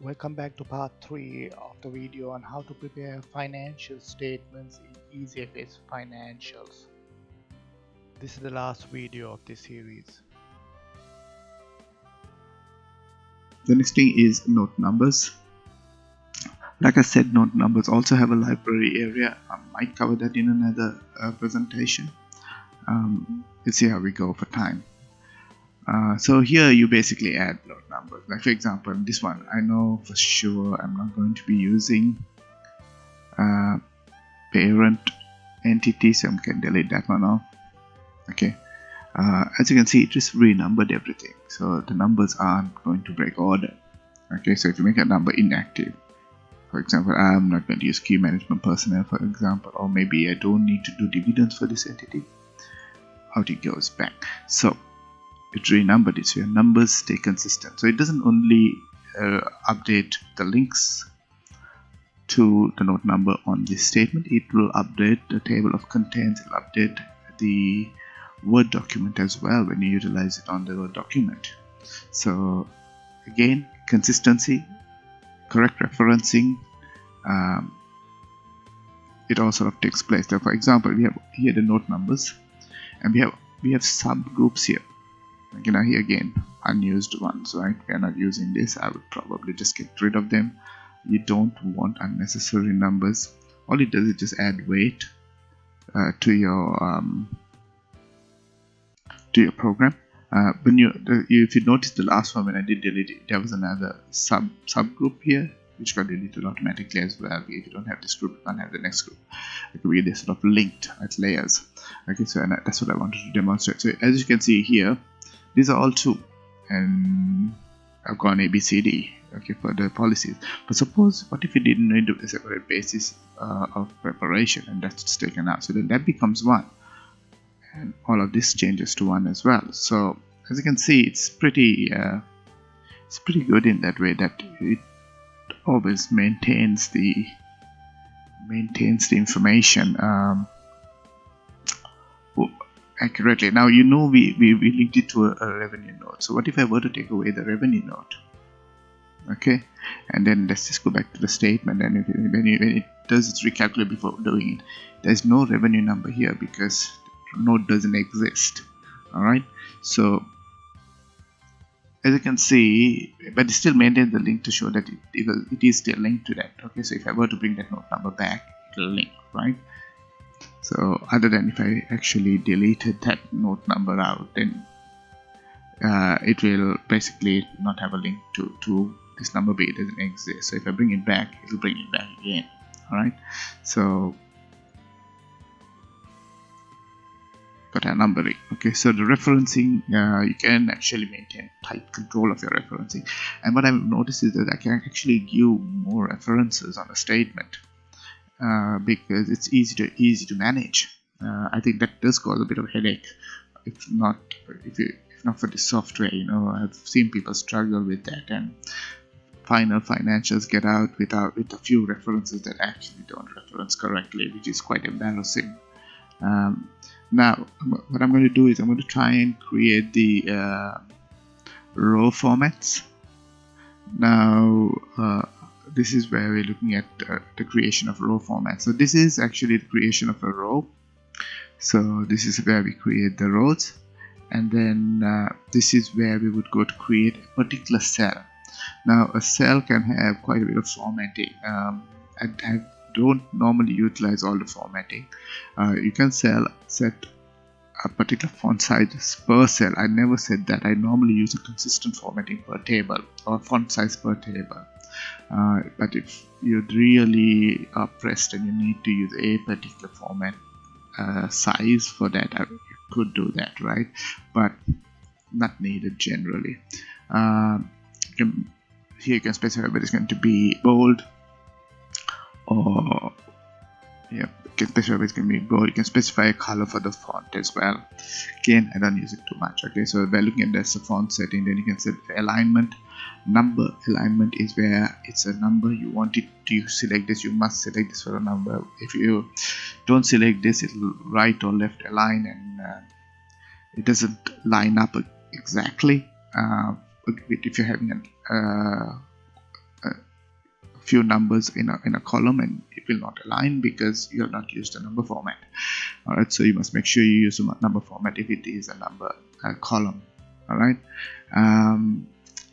Welcome back to part 3 of the video on how to prepare financial statements in EasyFS Financials. This is the last video of this series. The next thing is note numbers. Like I said, note numbers also have a library area. I might cover that in another uh, presentation. Um, let's see how we go for time. Uh, so here you basically add note numbers. Like for example this one I know for sure I'm not going to be using uh, parent entity so I can delete that one off. Okay. Uh, as you can see it just renumbered everything. So the numbers aren't going to break order. Okay so if you make a number inactive for example I'm not going to use key management personnel for example or maybe I don't need to do dividends for this entity out it goes back. So it renumbered it so your numbers stay consistent. So it doesn't only uh, update the links to the note number on this statement. It will update the table of contents. It will update the word document as well when you utilize it on the word document. So again consistency correct referencing um, it all sort of takes place. So for example we have here the note numbers and we have we have subgroups here you know here again unused ones right? We are not using this. I would probably just get rid of them. You don't want unnecessary numbers. All it does is just add weight uh, to your um, to your program. Uh, when you if you notice the last one when I did delete it there was another sub subgroup here which got deleted automatically as well. If you don't have this group you can't have the next group. It could be this sort of linked as layers. Okay so and that's what I wanted to demonstrate. So as you can see here these are all two and I've gone ABCD okay for the policies. But suppose what if you didn't need a separate basis uh, of preparation and that's taken out? So then that becomes one. And all of this changes to one as well. So as you can see it's pretty uh, it's pretty good in that way that it always maintains the maintains the information. Um, accurately. Now you know we, we, we linked it to a, a, revenue note. So what if I were to take away the revenue note? Okay, and then let's just go back to the statement and if when, it, when it does its recalculate before doing it, there's no revenue number here because note doesn't exist. Alright, so as you can see, but it still maintains the link to show that it, it is still linked to that. Okay, so if I were to bring that note number back, it will link, right? So other than if I actually deleted that note number out then uh, it will basically not have a link to, to this number b. It doesn't exist. So if I bring it back it will bring it back again. Alright? So got a. Numbering okay so the referencing uh, you can actually maintain tight control of your referencing. And what I've noticed is that I can actually give more references on a statement uh, because it's easy to easy to manage. Uh, I think that does cause a bit of headache. If not, if, you, if not for the software, you know, I've seen people struggle with that, and final financials get out without with a few references that actually don't reference correctly, which is quite embarrassing. Um, now, what I'm going to do is I'm going to try and create the uh, row formats. Now, uh, this is where we're looking at uh, the creation of row format. So this is actually the creation of a row so this is where we create the rows. And then uh, this is where we would go to create a particular cell. Now a cell can have quite a bit of formatting. Um, and I don't normally utilize all the formatting. Uh, you can sell set a particular font size per cell. I never said that. I normally use a consistent formatting per table or font size per table uh, but if you're really are pressed and you need to use a particular format uh, size for that uh, you could do that right? But not needed generally. Uh, here you can specify whether it's going to be bold or yeah you can specify it's going to be bold. You can specify a color for the font as well. Again I don't use it too much okay? So by looking at this the font setting then you can set alignment number alignment is where it's a number. You want it to select this you must select this for a number. If you don't select this it'll right or left align and uh, it doesn't line up exactly. Uh, if you're having an, uh, few numbers in a, in a column and it will not align because you have not used a number format. All right so you must make sure you use a number format if it is a number a column. All right um,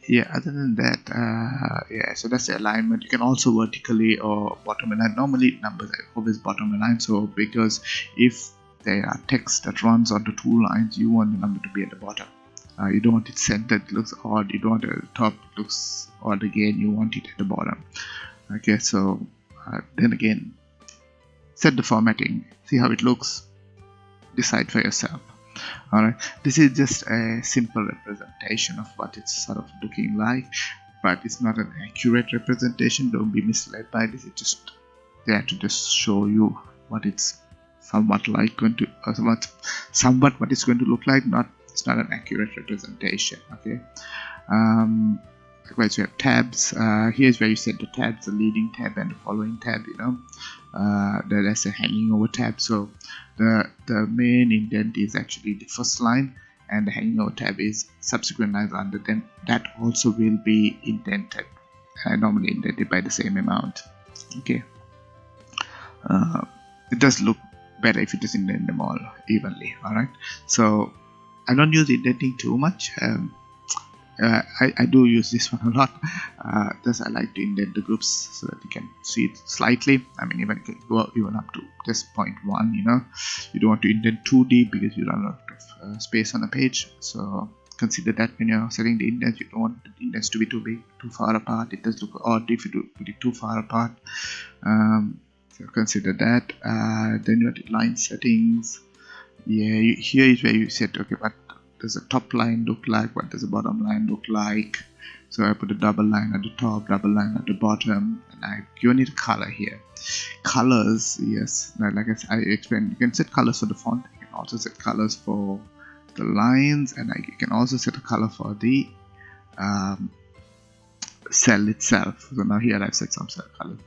yeah other than that uh, yeah so that's the alignment. You can also vertically or bottom align. Normally numbers are always bottom align so because if there are text that runs onto two lines you want the number to be at the bottom. Uh, you don't want it centered it looks odd. You don't want the top it looks odd again. You want it at the bottom. Okay so uh, then again set the formatting. See how it looks. Decide for yourself alright this is just a simple representation of what it's sort of looking like but it's not an accurate representation. Don't be misled by this. It's just there to just show you what it's somewhat like going to uh, somewhat somewhat what it's going to look like not it's not an accurate representation okay? Um, likewise you have tabs. Uh, here's where you set the tabs the leading tab and the following tab you know. Uh, that's a hanging over tab. So the the main indent is actually the first line and the hanging over tab is subsequent lines under then that also will be indented uh, normally indented by the same amount. Okay. Uh, it does look better if you just indent them all evenly alright? So I don't use indenting too much um, uh, I, I, do use this one a lot. Uh, I like to indent the groups so that you can see it slightly. I mean even go even up to just 0.1 you know. You don't want to indent too deep because you run out of uh, space on the page. So consider that when you're setting the indents. You don't want the indents to be too big too far apart. It does look odd if you do put it too far apart. Um, so consider that. Uh, then you have line settings. Yeah you, here is where you set okay but does a top line look like? What does the bottom line look like? So I put a double line at the top double line at the bottom and I've it a color here. Colors yes. Like I, I explained you can set colors for the font you can also set colors for the lines and I, you can also set a color for the um, cell itself. So now here I've set some cell colors.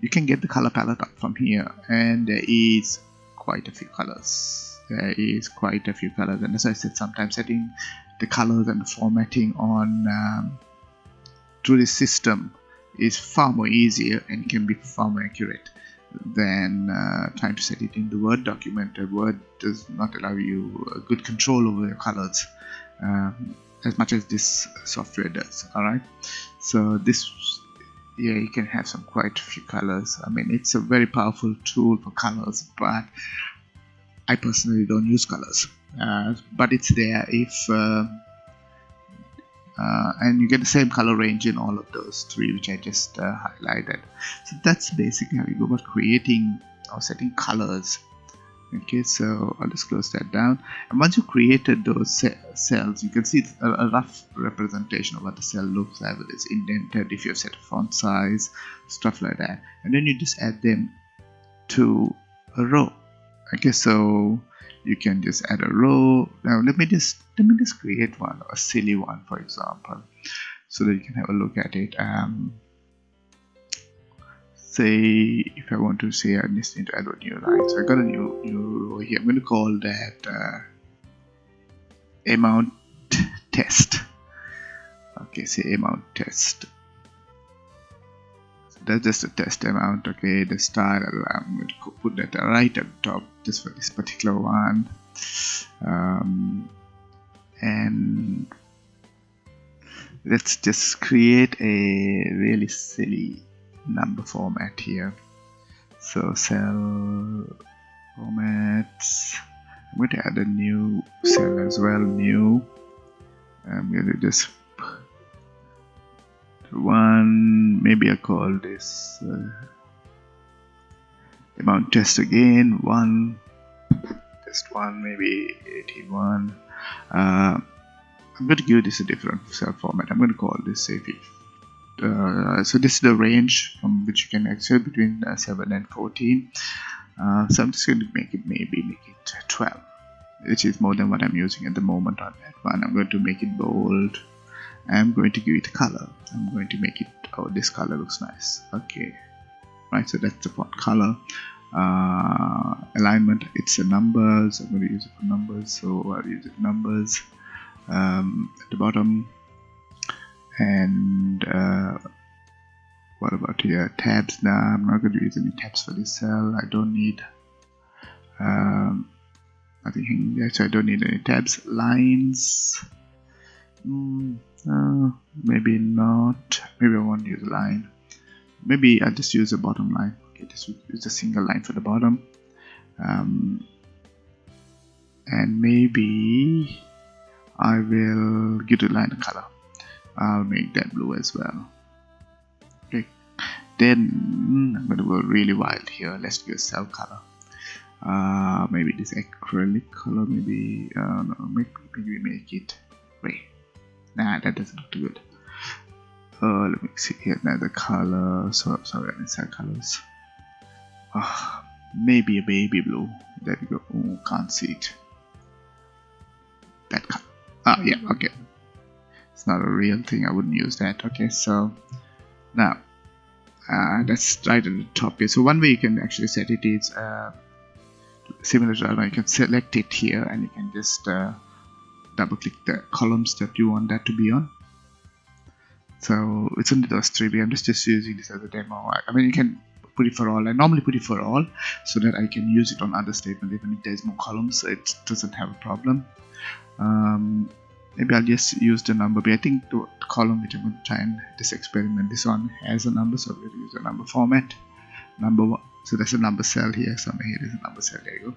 You can get the color palette up from here and there is quite a few colors there is quite a few colors and as I said sometimes setting the colors and the formatting on um, through the system is far more easier and can be far more accurate than uh, trying to set it in the Word document. A Word does not allow you good control over your colors um, as much as this software does. Alright, so this yeah you can have some quite a few colors. I mean it's a very powerful tool for colors, but I personally don't use colors uh, but it's there if uh, uh, and you get the same color range in all of those three which I just highlighted. So that's basically how you go about creating or setting colors. Okay so I'll just close that down. And once you created those cells you can see a, a, rough representation of what the cell looks like whether it's indented if you set a font size stuff like that. And then you just add them to a row okay so you can just add a row. Now let me just let me just create one a silly one for example so that you can have a look at it. Um, say if I want to say I just need to add a new line. So I got a new new row here. I'm going to call that uh, amount test. Okay say amount test. That's just a test amount. Okay the style I'm going to put that right at the top just for this particular one. Um, and let's just create a really silly number format here. So cell formats. I'm going to add a new cell as well new. I'm going to just one maybe I call this uh, amount test again one test one maybe 81 uh, I'm going to give this a different cell format. I'm going to call this say uh, so this is the range from which you can access between uh, 7 and 14 uh, so I'm just going to make it maybe make it 12 which is more than what I'm using at the moment on that one. I'm going to make it bold. I'm going to give it color. I'm going to make it oh this color looks nice. Okay. Right so that's the font color uh, alignment. It's a numbers. I'm going to use it for numbers so I'll use it numbers um, at the bottom. And uh, what about here? Tabs. Now I'm not going to use any tabs for this cell. I don't need um, nothing there so I don't need any tabs. Lines. Mm, uh, maybe not. Maybe I won't use a line. Maybe I'll just use a bottom line just use a single line for the bottom. Um, and maybe I will give the line a color. I'll make that blue as well. Okay. Then I'm gonna go really wild here. Let's do a cell color. Uh, maybe this acrylic color maybe uh, no, maybe, make it gray. Nah that doesn't look too good. Uh, let me see here. Another color. So sorry I missed colors uh, maybe a baby blue. There we go. Oh, can't see it. That color ah yeah okay. It's not a real thing. I wouldn't use that. Okay so now uh, that's right at the top here. So one way you can actually set it is uh, similar to you can select it here and you can just uh, double click the columns that you want that to be on. So it's only those three. I'm just, just using this as a demo. I mean you can put it for all. I normally put it for all so that I can use it on other statements even if there's more columns so it doesn't have a problem. Um, maybe I'll just use the number but I think the column which I'm going to try and this experiment this one has a number so we'll use a number format. Number one so there's a number cell here somewhere here is a number cell there you go.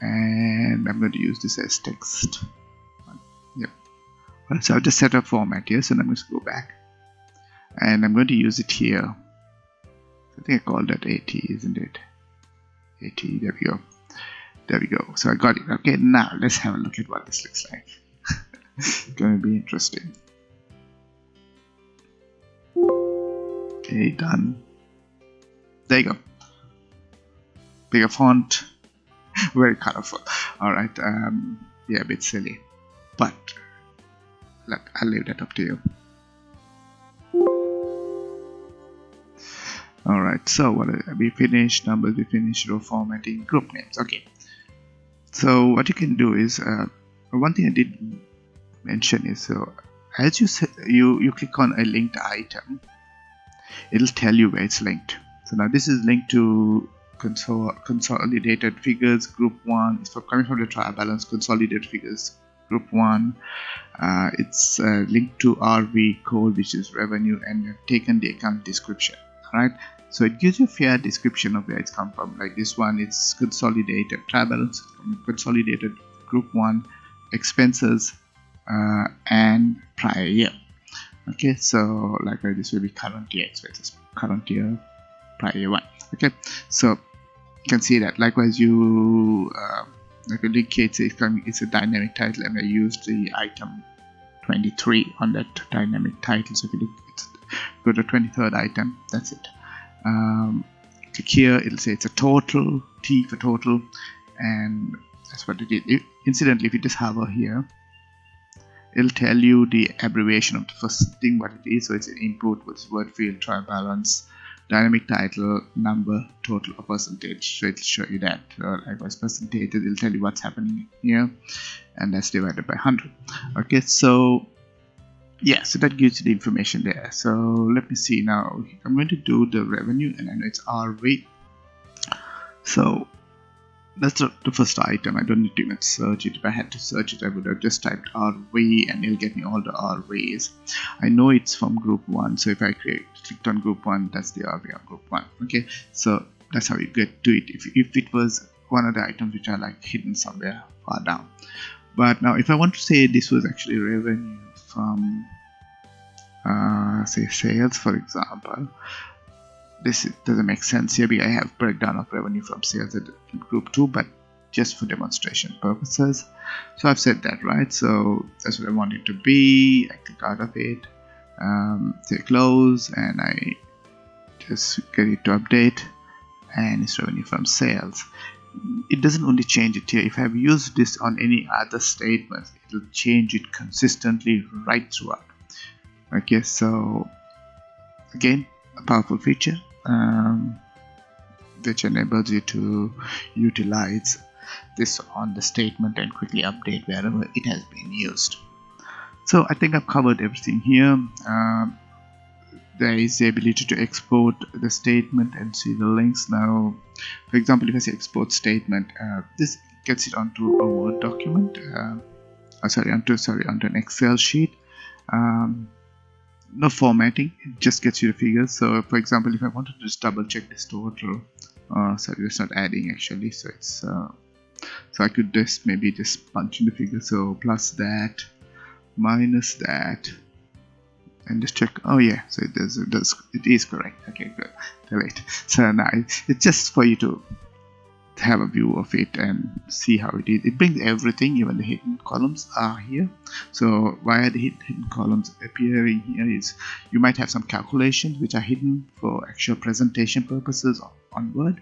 And I'm going to use this as text. Yep. So I've just set a format here so I'm going to go back. And I'm going to use it here I think I called that AT isn't it? AT there we go. There we go. So I got it. Okay now let's have a look at what this looks like. It's gonna be interesting. Okay done. There you go. Bigger font. Very colorful. All right um, yeah a bit silly. But look I'll leave that up to you all right so what we finished numbers we finished row formatting group names okay. So what you can do is uh, one thing I did mention is so as you you you click on a linked item it'll tell you where it's linked. So now this is linked to consol consolidated figures group one it's coming from the trial balance consolidated figures group one. Uh, it's uh, linked to rv code which is revenue and you've taken the account description all right so it gives you a fair description of where it's come from. Like this one it's consolidated balance consolidated group one expenses uh, and prior year. Okay so like uh, this will be current year expenses current year prior year one. Okay so you can see that likewise you uh, like a link it's, it's a dynamic title and I used the item 23 on that dynamic title. So if you look go to 23rd item that's it um, click here it'll say it's a total T for total and that's what it is. Incidentally if you just hover here it'll tell you the abbreviation of the first thing what it is. So it's an input with word field trial balance dynamic title number total or percentage. So it'll show you that or likewise percentage it'll tell you what's happening here and that's divided by 100 okay so yeah so that gives you the information there. So let me see now. I'm going to do the revenue and I know it's RV so that's the first item. I don't need to even search it. If I had to search it I would have just typed RV and it'll get me all the RVs I know it's from group 1 so if I create, clicked on group 1 that's the RV on group 1 okay? So that's how you get to it. If, if it was one of the items which are like hidden somewhere far down. But now if I want to say this was actually revenue from uh, say sales for example. This doesn't make sense. Here I have breakdown of revenue from sales at group 2 but just for demonstration purposes. So I've said that right? So that's what I want it to be. I click out of it um, say close and I just get it to update and it's revenue from sales it doesn't only change it here. If I've used this on any other statements it'll change it consistently right throughout. Okay so again a powerful feature um, which enables you to utilize this on the statement and quickly update wherever it has been used. So I think I've covered everything here. Um, there is the ability to export the statement and see the links. Now for example if I say export statement uh, this gets it onto a word document uh, oh, sorry onto sorry onto an excel sheet. Um, no formatting it just gets you the figures. So for example if I wanted to just double check this total uh, sorry it's not adding actually so it's uh, so I could just maybe just punch in the figure. So plus that minus that and just check. Oh yeah. So it does it does it is correct. Okay good. Delete so now it's just for you to have a view of it and see how it is. It brings everything even the hidden columns are here. So why are the hidden columns appearing here is you might have some calculations which are hidden for actual presentation purposes on word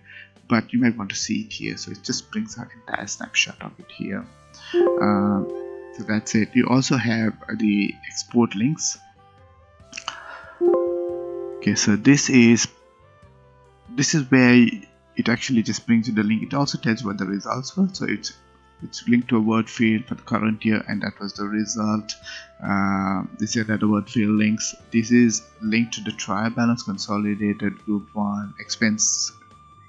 but you might want to see it here. So it just brings an entire snapshot of it here. Uh, so that's it. You also have the export links okay so this is this is where it actually just brings you the link. It also tells what the results were. So it's it's linked to a word field for the current year and that was the result. Uh, this is another word field links. This is linked to the trial balance consolidated group one expense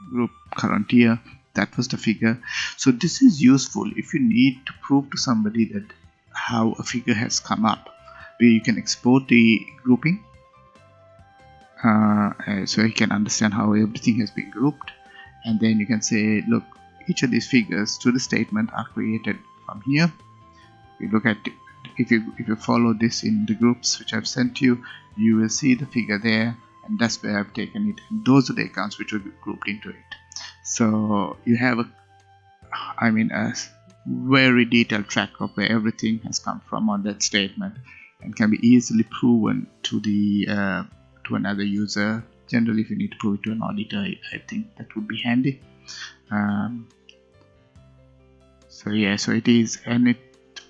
group current year. That was the figure. So this is useful if you need to prove to somebody that how a figure has come up where you can export the grouping uh, uh, so you can understand how everything has been grouped. And then you can say look each of these figures to the statement are created from here. You look at if you if you follow this in the groups which I've sent you you will see the figure there. And that's where I've taken it. And those are the accounts which will be grouped into it. So you have a I mean a very detailed track of where everything has come from on that statement and can be easily proven to the uh, to another user. Generally if you need to prove it to an auditor I, think that would be handy. Um, so yeah so it is and it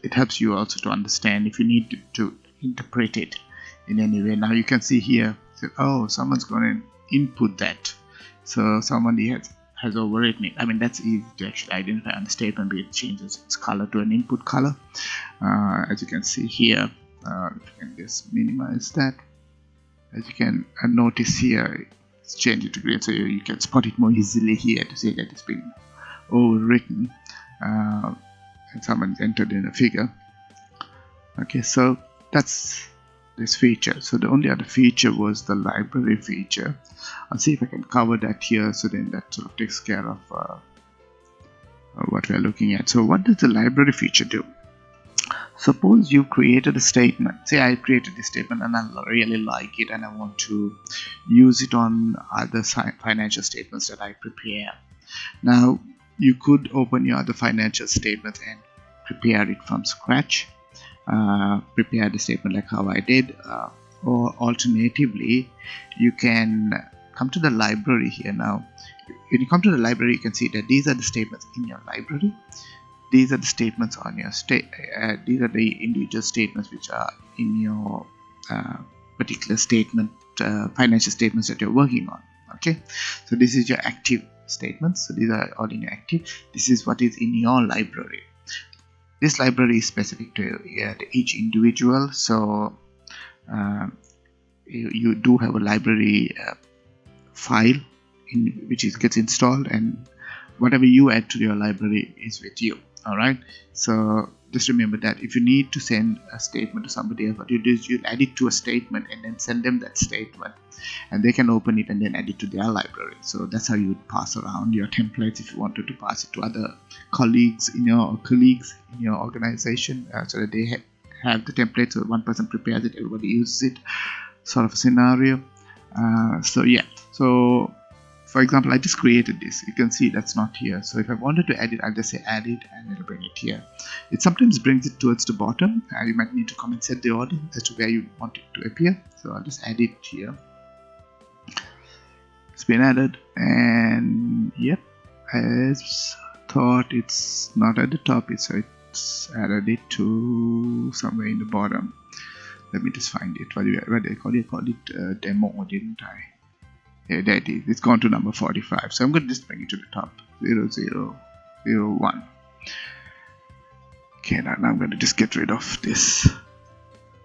it helps you also to understand if you need to, to interpret it in any way. Now you can see here so, oh someone's going to input that. So somebody has has overwritten it. I mean that's easy to actually identify on the statement but it changes its color to an input color. Uh, as you can see here uh, you can just minimize that as you can uh, notice here it's changed to green so you can spot it more easily here to see that it's been overwritten uh, and someone entered in a figure. Okay so that's this feature. So the only other feature was the library feature. I'll see if I can cover that here so then that sort of takes care of uh, what we're looking at. So what does the library feature do suppose you created a statement. Say I created this statement and I really like it and I want to use it on other financial statements that I prepare. Now you could open your other financial statements and prepare it from scratch uh, prepare the statement like how I did uh, or alternatively you can come to the library here. Now when you come to the library you can see that these are the statements in your library these are the statements on your state uh, these are the individual statements which are in your uh, particular statement uh, financial statements that you're working on okay? So this is your active statements. So these are all in your active. This is what is in your library. This library is specific to, to each individual. So uh, you, you, do have a library uh, file in which is gets installed and whatever you add to your library is with you all right so just remember that if you need to send a statement to somebody else what you do is you add it to a statement and then send them that statement. And they can open it and then add it to their library. So that's how you would pass around your templates if you wanted to pass it to other colleagues in your colleagues in your organization uh, so that they ha have the template so one person prepares it everybody uses it. Sort of a scenario. Uh, so yeah. So for example I just created this. You can see that's not here. So if I wanted to add it I'll just say add it and it'll bring it here. It sometimes brings it towards the bottom. And you might need to come and set the order as to where you want it to appear. So I'll just add it here. It's been added and yep as thought it's not at the top so it's added it to somewhere in the bottom. Let me just find it. What do I call it? I called it uh, demo didn't I yeah, there it is. It's gone to number 45. So I'm going to just bring it to the top. 0, 0, 0, 1. Okay, now, now I'm going to just get rid of this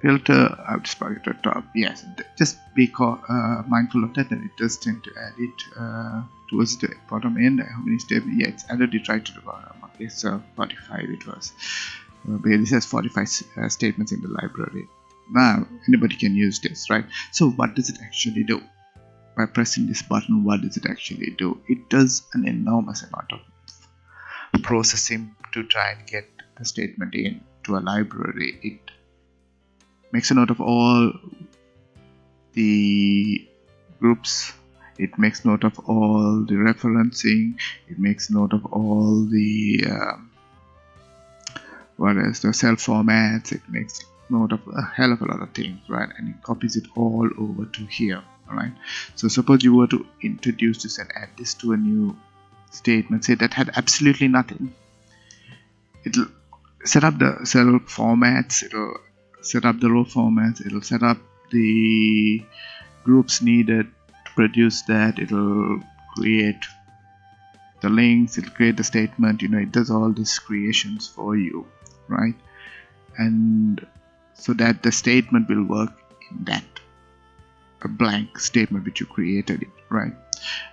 filter I'll just bring it to the top yes just be uh, mindful of that and it does tend to add it uh, towards the bottom end how many steps yeah it's added it right to the bottom okay so 45 it was uh, this has 45 uh, statements in the library now anybody can use this right so what does it actually do by pressing this button what does it actually do? It does an enormous amount of processing to try and get the statement in to a library. It makes a note of all the groups. It makes note of all the referencing. It makes note of all the um, what is the cell formats. It makes note of a hell of a lot of things right? And it copies it all over to here alright. So suppose you were to introduce this and add this to a new statement say that had absolutely nothing. It'll set up the cell formats it'll set up the row formats it'll set up the groups needed to produce that it'll create the links it'll create the statement you know it does all these creations for you right? And so that the statement will work in that a blank statement which you created it right?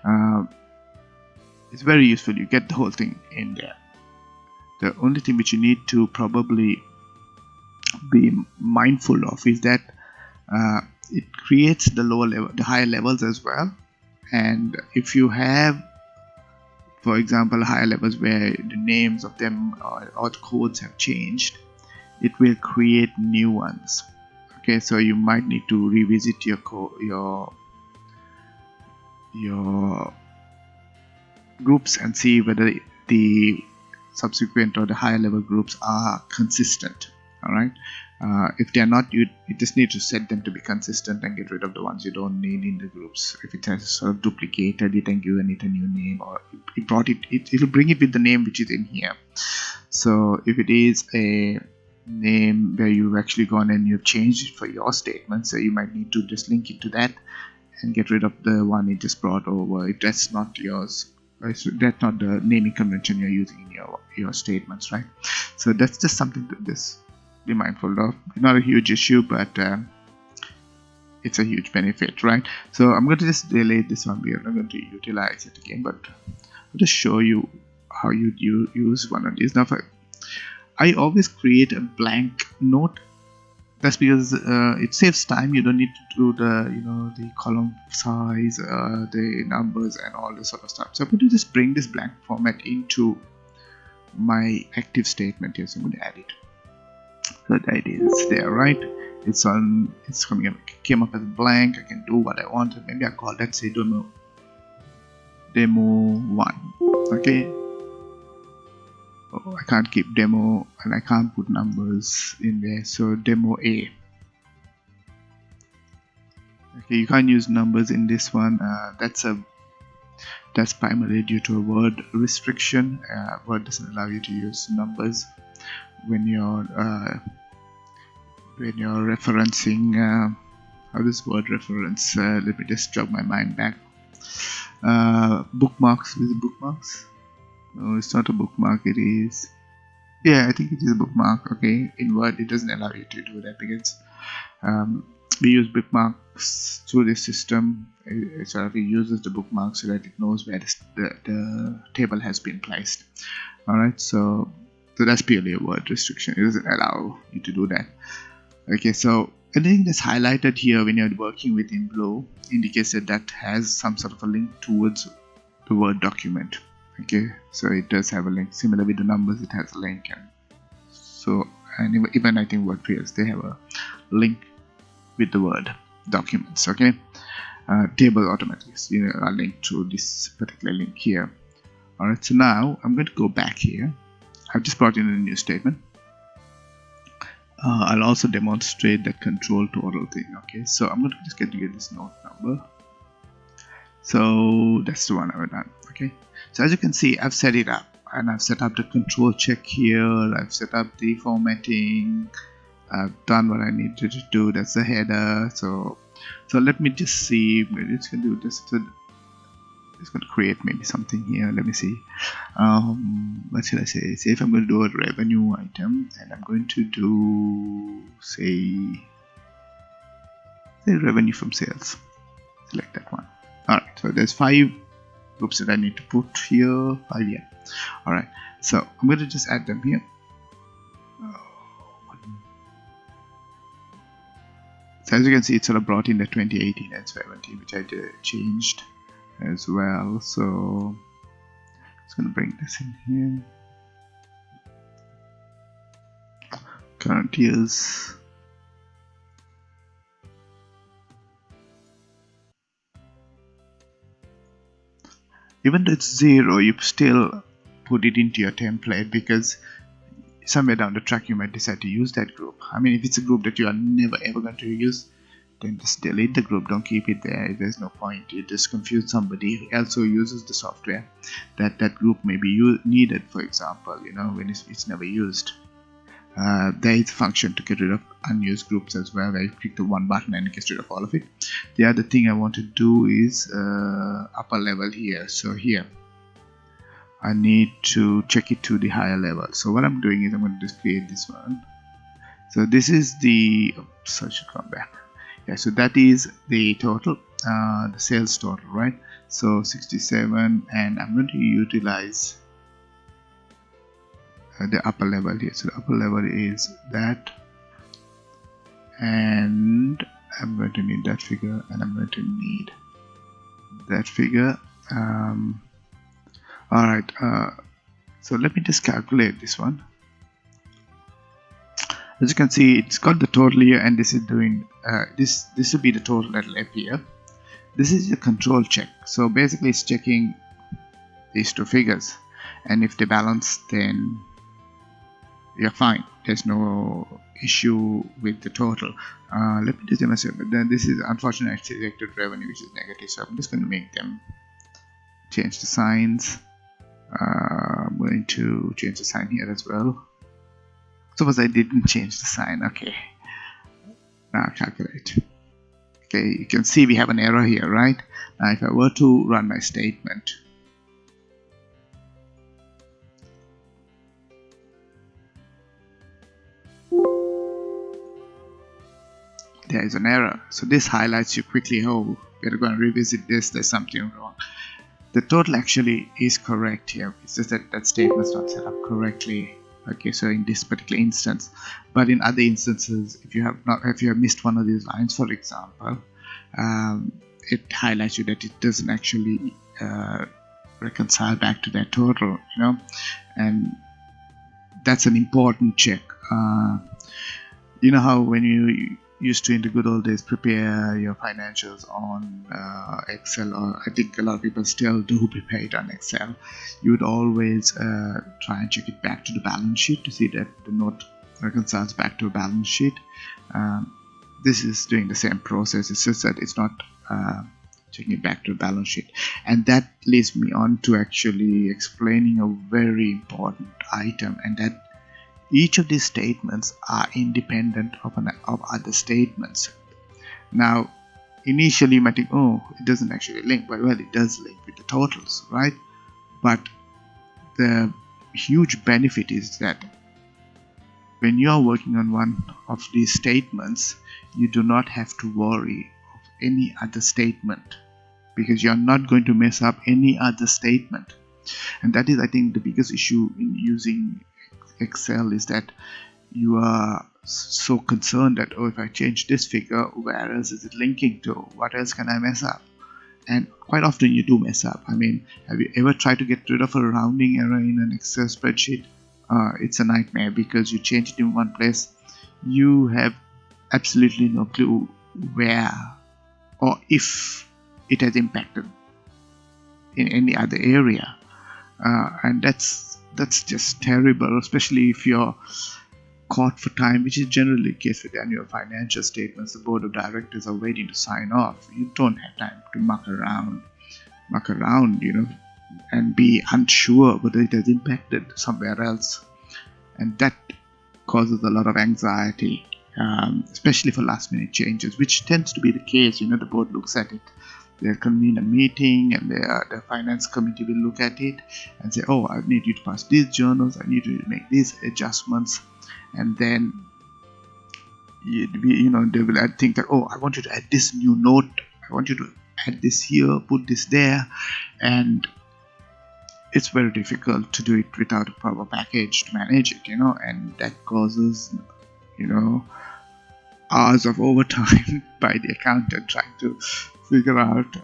Uh, it's very useful. You get the whole thing in there. The only thing which you need to probably be mindful of is that uh, it creates the lower level the higher levels as well. And if you have for example higher levels where the names of them or, or codes have changed it will create new ones okay so you might need to revisit your your your groups and see whether the subsequent or the higher level groups are consistent all right? Uh, if they are not you, you just need to set them to be consistent and get rid of the ones you don't need in the groups. If it has sort of duplicated it and given it a new name or it brought it, it it'll bring it with the name which is in here. So if it is a name where you've actually gone and you've changed it for your statement so you might need to just link it to that and get rid of the one it just brought over. If that's not yours. That's not the naming convention you're using in your your statements right? So that's just something to just be mindful of. Not a huge issue but uh, it's a huge benefit right? So I'm going to just delete this one. We are not going to utilize it again but I'll just show you how you, you use one of these. Now I always create a blank note. That's because uh, it saves time. You don't need to do the you know the column size uh, the numbers and all this sort of stuff. So I'm going to just bring this blank format into my active statement here. So I'm going to add it. So that is there right? It's on it's coming up came up as blank. I can do what I want. Maybe I call let's say demo demo 1 okay oh, I can't keep demo and I can't put numbers in there so demo A. Okay you can't use numbers in this one. Uh, that's a that's primarily due to a word restriction. Uh, word doesn't allow you to use numbers when you're uh, when you're referencing uh, how does word reference? Uh, let me just jog my mind back. Uh, bookmarks with bookmarks no it's not a bookmark it is. Yeah I think it is a bookmark okay. In Word it doesn't allow you to do that because um, we use bookmarks through this system. It sort of uses the bookmark so that it knows where the, the, the table has been placed. Alright so so that's purely a word restriction. It doesn't allow you to do that. Okay so anything that's highlighted here when you're working with in blue indicates that that has some sort of a link towards the word document okay so it does have a link. Similar with the numbers it has a link and so and even I think WordPress they have a link with the word documents okay? Uh, table automatically you know, a link to this particular link here. Alright so now I'm going to go back here. I've just brought in a new statement. Uh, I'll also demonstrate that control total thing okay? So I'm going to just get to get this note number so that's the one I've done okay? So as you can see I've set it up and I've set up the control check here I've set up the formatting I've done what I needed to do that's the header so so let me just see maybe it's gonna do this it's to create maybe something here let me see. Um, what should I say? Say if I'm going to do a revenue item and I'm going to do say the revenue from sales select that one so there's five groups that I need to put here. Five yeah. Alright so I'm going to just add them here. So as you can see it sort of brought in the 2018 and 17 which I changed as well. So it's going to bring this in here. Current years even though it's zero you still put it into your template because somewhere down the track you might decide to use that group. I mean if it's a group that you are never ever going to use then just delete the group. Don't keep it there. There's no point. You just confuse somebody else who uses the software that that group may be needed for example you know when it's, it's never used uh, there is a function to get rid of unused groups as well. Where you click the one button and it gets rid of all of it. The other thing I want to do is uh, upper level here. So here I need to check it to the higher level. So what I'm doing is I'm going to create this one. So this is the oops, I should come back. Yeah so that is the total uh, the sales total right? So 67 and I'm going to utilize the upper level here. So the upper level is that and I'm going to need that figure and I'm going to need that figure um, alright uh, so let me just calculate this one. As you can see it's got the total here and this is doing uh, this this will be the total that will appear this is a control check. So basically it's checking these two figures and if they balance then you're fine. There's no issue with the total. Uh, let me just demonstrate but then this is unfortunately selected revenue which is negative so I'm just going to make them change the signs. Uh, I'm going to change the sign here as well. Suppose I didn't change the sign okay. Now calculate. Okay you can see we have an error here right? Now if I were to run my statement there is an error. So this highlights you quickly. Oh we're going to revisit this. There's something wrong. The total actually is correct here. It's just that that statement is not set up correctly. Okay so in this particular instance. But in other instances if you have not if you have missed one of these lines for example um, it highlights you that it doesn't actually uh, reconcile back to that total you know? And that's an important check. Uh, you know how when you used to in the good old days prepare your financials on uh, Excel or I think a lot of people still do prepare it on Excel. You would always uh, try and check it back to the balance sheet to see that the note reconciles back to a balance sheet. Um, this is doing the same process. It's just that it's not uh, checking it back to a balance sheet. And that leads me on to actually explaining a very important item and that each of these statements are independent of, an, of other statements. Now, initially you might think, oh, it doesn't actually link, but well, it does link with the totals, right? But the huge benefit is that when you are working on one of these statements, you do not have to worry of any other statement because you are not going to mess up any other statement. And that is, I think, the biggest issue in using Excel is that you are so concerned that oh if I change this figure where else is it linking to? What else can I mess up? And quite often you do mess up. I mean have you ever tried to get rid of a rounding error in an Excel spreadsheet? Uh, it's a nightmare because you change it in one place. You have absolutely no clue where or if it has impacted in any other area. Uh, and that's that's just terrible especially if you're caught for time which is generally the case with annual financial statements. The board of directors are waiting to sign off. You don't have time to muck around muck around you know and be unsure whether it has impacted somewhere else. And that causes a lot of anxiety um, especially for last minute changes which tends to be the case you know the board looks at it they'll convene a meeting and the, uh, the finance committee will look at it and say oh i need you to pass these journals. I need you to make these adjustments. And then you, you know they will think that oh I want you to add this new note. I want you to add this here put this there. And it's very difficult to do it without a proper package to manage it you know and that causes you know hours of overtime by the accountant trying to figure out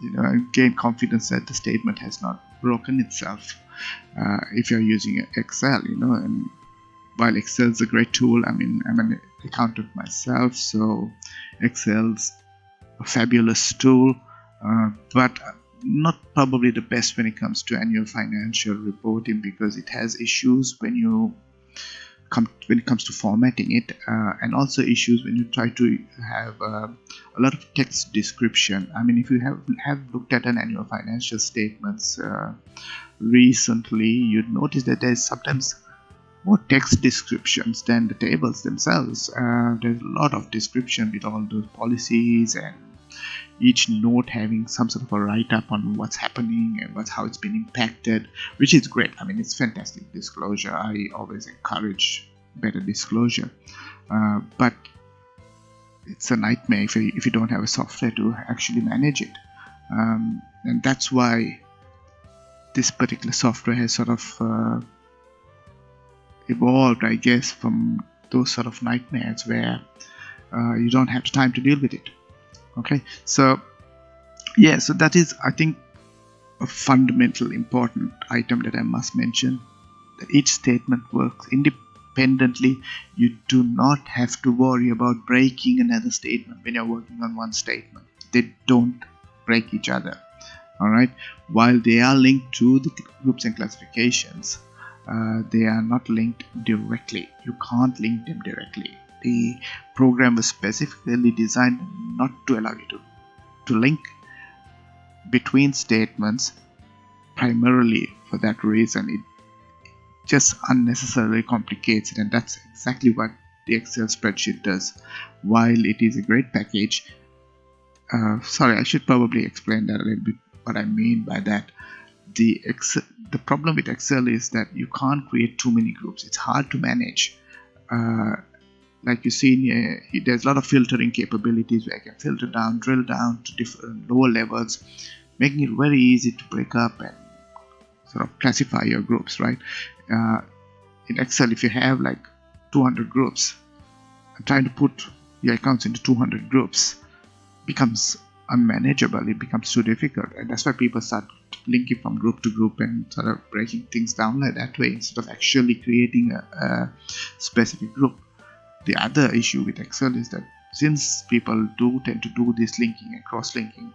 you know and gain confidence that the statement has not broken itself uh, if you're using excel you know and while excel is a great tool i mean i'm an accountant myself so excel's a fabulous tool uh, but not probably the best when it comes to annual financial reporting because it has issues when you come when it comes to formatting it uh, and also issues when you try to have uh, a lot of text description. I mean if you have have looked at an annual financial statements uh, recently you'd notice that there's sometimes more text descriptions than the tables themselves. Uh, there's a lot of description with all those policies and each note having some sort of a write-up on what's happening and what's how it's been impacted which is great. I mean it's fantastic disclosure. I always encourage better disclosure. Uh, but it's a nightmare if you, if you don't have a software to actually manage it. Um, and that's why this particular software has sort of uh, evolved i guess from those sort of nightmares where uh, you don't have the time to deal with it okay so yeah so that is i think a fundamental important item that i must mention that each statement works independently. You do not have to worry about breaking another statement when you're working on one statement. They don't break each other all right? While they are linked to the groups and classifications uh, they are not linked directly. You can't link them directly the program was specifically designed not to allow you to, to link between statements primarily for that reason. It just unnecessarily complicates it and that's exactly what the excel spreadsheet does. While it is a great package uh, sorry I should probably explain that a little bit what I mean by that. The excel, the problem with excel is that you can't create too many groups. It's hard to manage uh, like you see here, there's a lot of filtering capabilities where I can filter down, drill down to different lower levels, making it very easy to break up and sort of classify your groups, right? Uh, in Excel, if you have like 200 groups, trying to put your accounts into 200 groups becomes unmanageable. It becomes too difficult, and that's why people start linking from group to group and sort of breaking things down like that way instead of actually creating a, a specific group the other issue with excel is that since people do tend to do this linking and cross-linking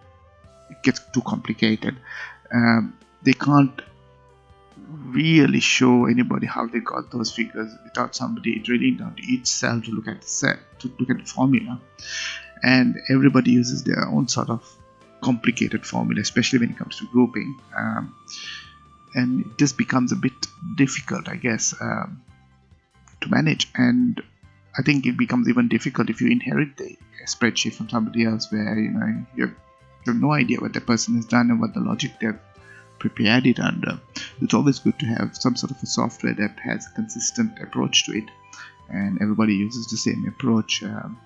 it gets too complicated. Um, they can't really show anybody how they got those figures without somebody drilling down to each cell to look at the set to look at the formula. And everybody uses their own sort of complicated formula especially when it comes to grouping. Um, and it just becomes a bit difficult i guess um, to manage. And I think it becomes even difficult if you inherit the spreadsheet from somebody else where you know you have no idea what the person has done and what the logic they've prepared it under. It's always good to have some sort of a software that has a consistent approach to it and everybody uses the same approach. Um,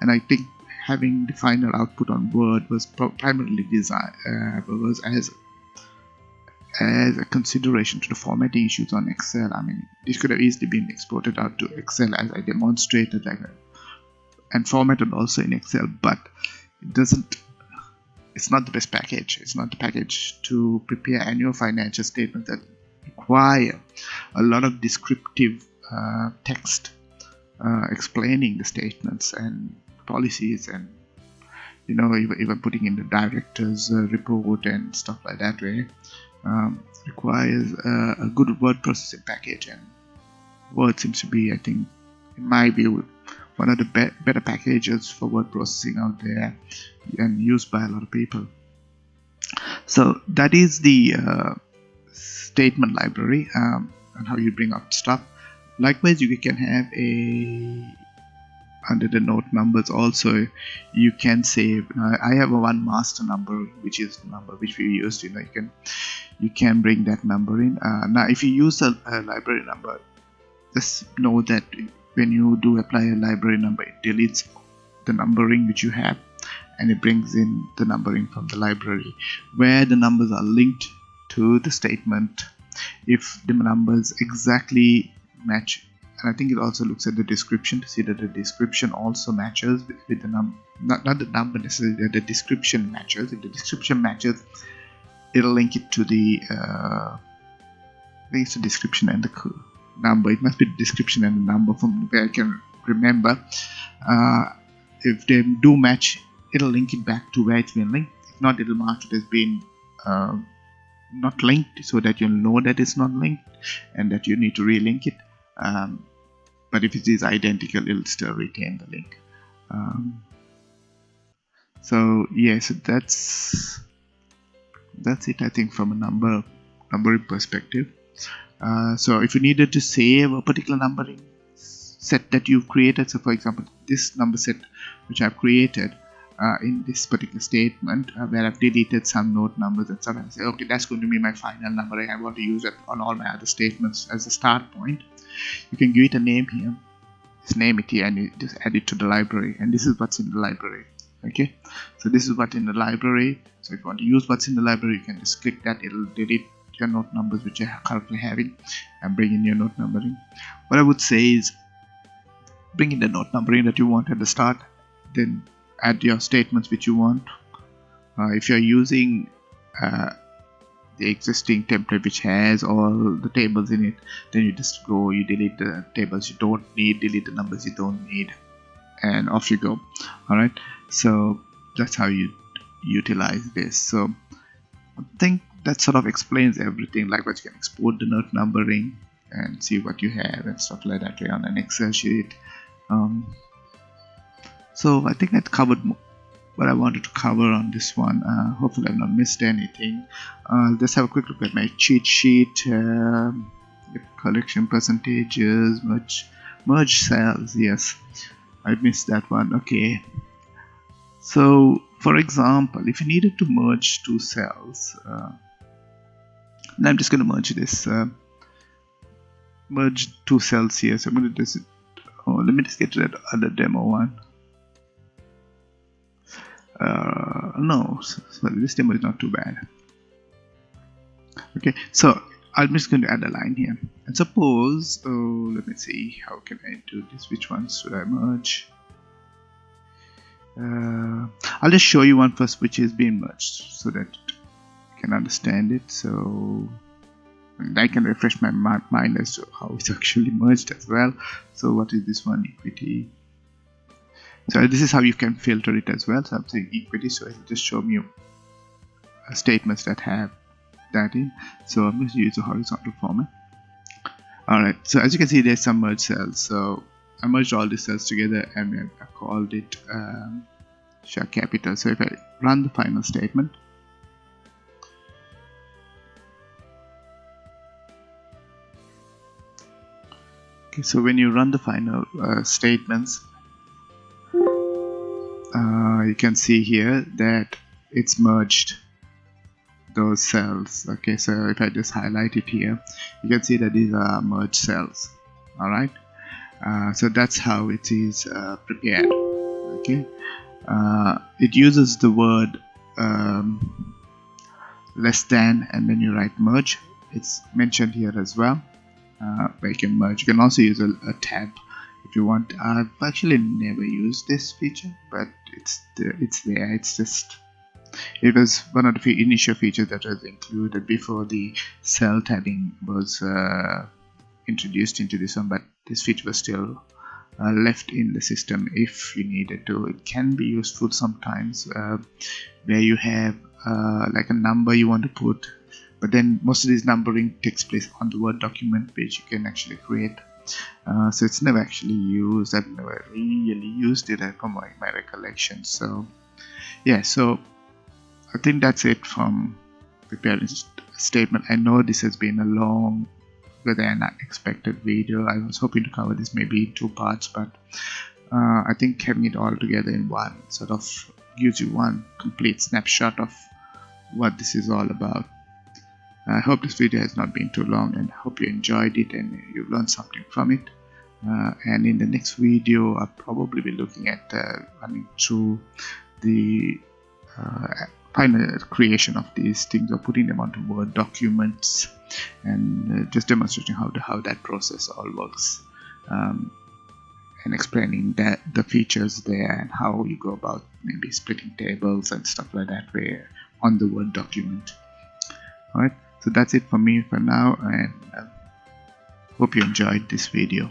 and I think having the final output on Word was primarily designed uh, was as as a consideration to the formatting issues on Excel. I mean, this could have easily been exported out to Excel as I demonstrated and formatted also in Excel, but it doesn't it's not the best package. It's not the package to prepare annual financial statements that require a lot of descriptive uh, text uh, explaining the statements and policies and you know even, even putting in the director's uh, report and stuff like that way um, requires a, a, good word processing package and word seems to be i think in my view one of the be better packages for word processing out there and used by a lot of people. So that is the uh, statement library um, and how you bring up stuff. Likewise you can have a under the note numbers also you can save. Uh, I have a one master number which is the number which we used you know you can you can bring that number in. Uh, now if you use a, a, library number just know that when you do apply a library number it deletes the numbering which you have and it brings in the numbering from the library where the numbers are linked to the statement. If the numbers exactly match and I think it also looks at the description to see that the description also matches with, with the number not, not the number necessarily the description matches. If the description matches it'll link it to the uh, I think it's the description and the number. It must be the description and the number from where I can remember. Uh, if they do match it'll link it back to where it's been linked. If not it'll mark it as being uh, not linked so that you'll know that it's not linked and that you need to relink it. Um, but if it is identical it'll still retain the link. Um, so yes that's that's it I think from a number numbering perspective. Uh, so if you needed to save a particular numbering set that you've created so for example this number set which I've created in this particular statement uh, where I've deleted some note numbers and stuff and say okay that's going to be my final number. I want to use it on all my other statements as a start point. You can give it a name here. Just name it here and you just add it to the library. And this is what's in the library okay? So this is what in the library. So if you want to use what's in the library you can just click that. It'll delete your note numbers which you're currently having and bring in your note numbering. What I would say is bring in the node numbering that you want at the start then add your statements which you want. Uh, if you're using uh, the existing template which has all the tables in it then you just go you delete the tables you don't need delete the numbers you don't need and off you go. Alright? So that's how you utilize this. So I think that sort of explains everything like what you can export the note numbering and see what you have and stuff like that on an excel sheet. Um, so I think I covered what I wanted to cover on this one. Uh, hopefully I've not missed anything. Uh, let's have a quick look at my cheat sheet uh, collection percentages merge merge cells yes. I missed that one okay. So for example if you needed to merge two cells uh, I'm just going to merge this uh, merge two cells here. So I'm going to just oh let me just get to that other demo one uh, no this demo is not too bad. Okay so I'm just going to add a line here. And suppose oh let me see how can I do this? Which ones should I merge? Uh, I'll just show you one first which is being merged so that you can understand it. So and I can refresh my mind as to how it's actually merged as well. So what is this one? Equity so this is how you can filter it as well. So i'm saying equity. So it'll just show me statements that have that in. So i'm going to use a horizontal format. Alright so as you can see there's some merge cells. So I merged all these cells together and I called it um, share capital. So if I run the final statement okay so when you run the final uh, statements uh, you can see here that it's merged those cells. Okay so if I just highlight it here you can see that these are merged cells. Alright uh, so that's how it is uh, prepared. Okay? Uh, it uses the word um, less than and then you write merge it's mentioned here as well. Uh, where you can merge. You can also use a, a tab if you want I've actually never used this feature but it's the, it's there it's just it was one of the initial features that was included before the cell tabbing was uh, introduced into this one but this feature was still uh, left in the system if you needed to. It can be useful sometimes uh, where you have uh, like a number you want to put but then most of this numbering takes place on the word document page you can actually create uh, so it's never actually used. I've never really used it from my, my recollection. So yeah so I think that's it from preparing statement. I know this has been a long than expected video. I was hoping to cover this maybe in two parts but uh, I think having it all together in one sort of gives you one complete snapshot of what this is all about I hope this video has not been too long and hope you enjoyed it and you've learned something from it. uh, and in the next video I'll probably be looking at uh, running through the uh, final creation of these things or putting them onto Word documents and uh, just demonstrating how, how that process all works um, and explaining that the features there and how you go about maybe splitting tables and stuff like that where on the Word document alright so that's it for me for now and uh, hope you enjoyed this video